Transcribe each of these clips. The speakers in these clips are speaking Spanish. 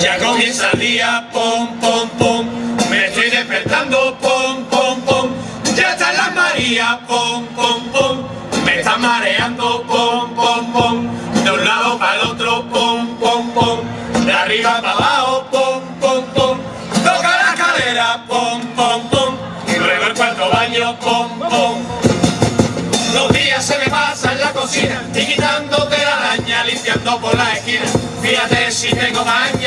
Ya comienza el día, pom, pom, pom. Me estoy despertando, pom, pom, pom. Ya están las Marías, pom, pom, pom. Me están mareando, pom, pom, pom. De un lado para el otro, pom, pom, pom. De arriba para abajo, pom, pom, pom. Toca la cadera, pom, pom, pom. Y luego el cuarto baño, pom, pom. Los días se me pasan en la cocina y quitándote la araña, limpiando por la esquina. Fíjate si tengo maña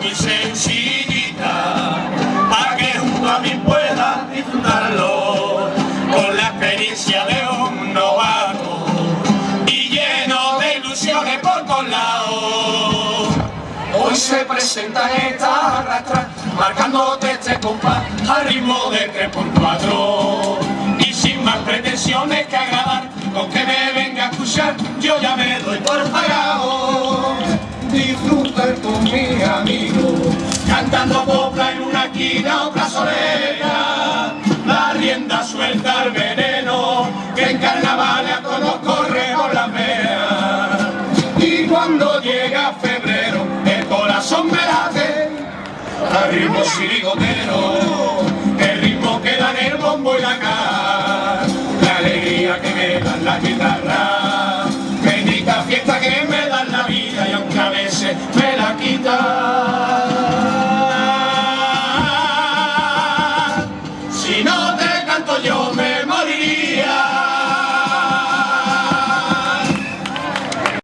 muy sencillita, para que junto a mí pueda disfrutarlo, con la experiencia de un novato y lleno de ilusiones por todos lados. Hoy se presenta esta arrastra, marcándote este compás al ritmo de 3.4 y sin más pretensiones que agradar, con que me venga a escuchar, yo ya me doy por pagado. Disfrutar con cantando copla en una esquina otra solera. La rienda suelta al veneno que en carnaval a todos corre por la veas y cuando llega febrero el corazón me late al ritmo sirigotero el ritmo que dan el bombo y la cara la alegría que me dan la guitarra